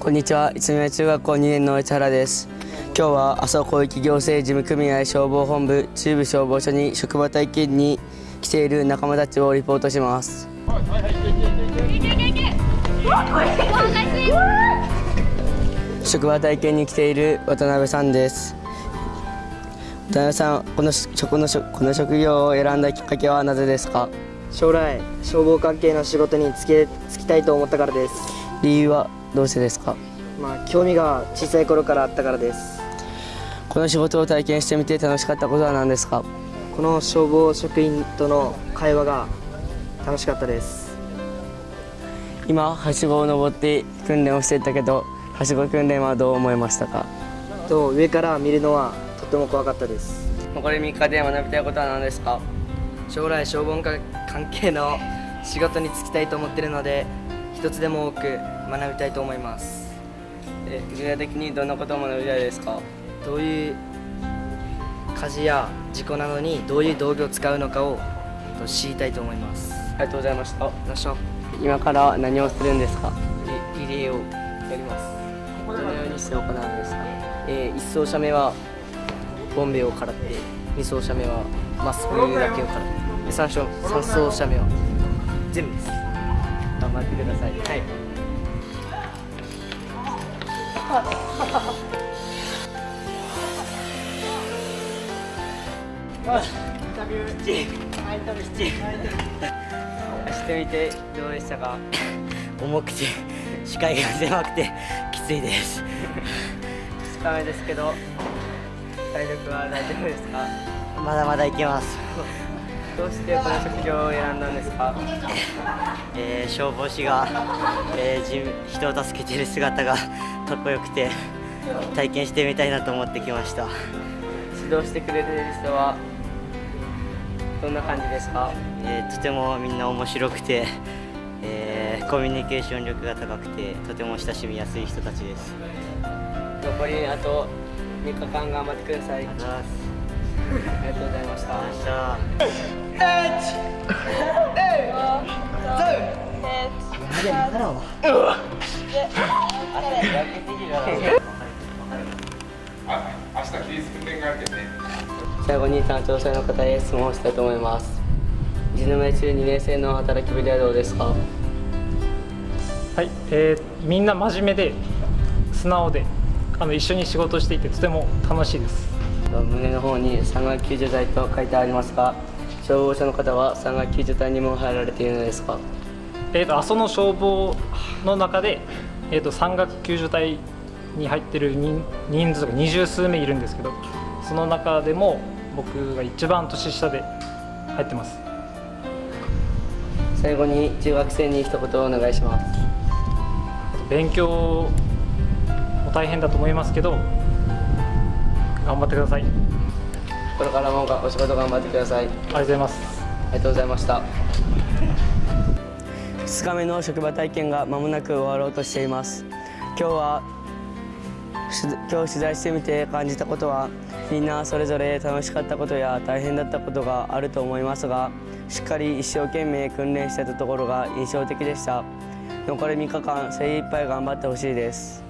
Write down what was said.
こんにちは、一宮中学校2年の市原です。今日は阿蘇広域行政事務組合消防本部中部消防署に職場体験に来ている仲間たちをリポートします。職場体験に来ている渡辺さんです。渡辺さん、この職の職この職業を選んだきっかけはなぜですか？将来消防関係の仕事に就け就きたいと思ったからです理由は？どうしてですか？まあ興味が小さい頃からあったからです。この仕事を体験してみて楽しかったことは何ですか？この消防職員との会話が楽しかったです。今はしごを登って訓練をしていたけどはしご訓練はどう思いましたか？と上から見るのはとても怖かったです。残り3日で学びたいことは何ですか？将来消防関係の仕事に就きたいと思っているので一つでも多く学びたいと思います。え具体的にどんなことを学びたいですか？どういう火事や事故などにどういう道具を使うのかをと知りたいと思います。ありがとうございました。よっしゃ今から何をするんですか？リリレーをやります。どのようにして行うんですか？えー、1走者目はボンベをからって2走者目はマスクだけをからってで 3, 走3走者目は全部です頑張ってください。はい。走ってみてどうでしたか？重くて視界が狭くてきついです。2日目ですけど体力は大丈夫ですか？まだまだいけます、どうしてこの職業を選んだんですか？えー、消防士が、えー、人人を助けている姿が かっこよくて体験してみたいなと思ってきました。指導してくれている人はどんな感じですか？えーとてもみんな面白くて、えーコミュニケーション力が高くてとても親しみやすい人たちです。残りあと3日間頑張ってください。ありがとうございます。ありがとうございましたの方へ質問をしたいと思います。一宮中2年生の働きぶりはどうですか？はい、えーみんな真面目で素直であの一緒に仕事していてとても楽しいです。胸の方に山岳救助隊と書いてありますが消防署の方は山岳救助隊にも入られているのですか？えー、と阿蘇の消防の中で、えー、と山岳救助隊に入ってる人人数が二十数名いるんですけどその中でも僕が一番年下で入ってます。最後に中学生に一言お願いします。勉強も大変だと思いますけど頑張ってくださいこれからもお仕事頑張ってください。がとうございますありがとうございました2日目の職場体験が間もなく終わろうとしています。今日はし今日取材してみて感じたことはみんなそれぞれ楽しかったことや大変だったことがあると思いますがしっかり一生懸命訓練してたところが印象的でした。残り3日間精一杯頑張ってほしいです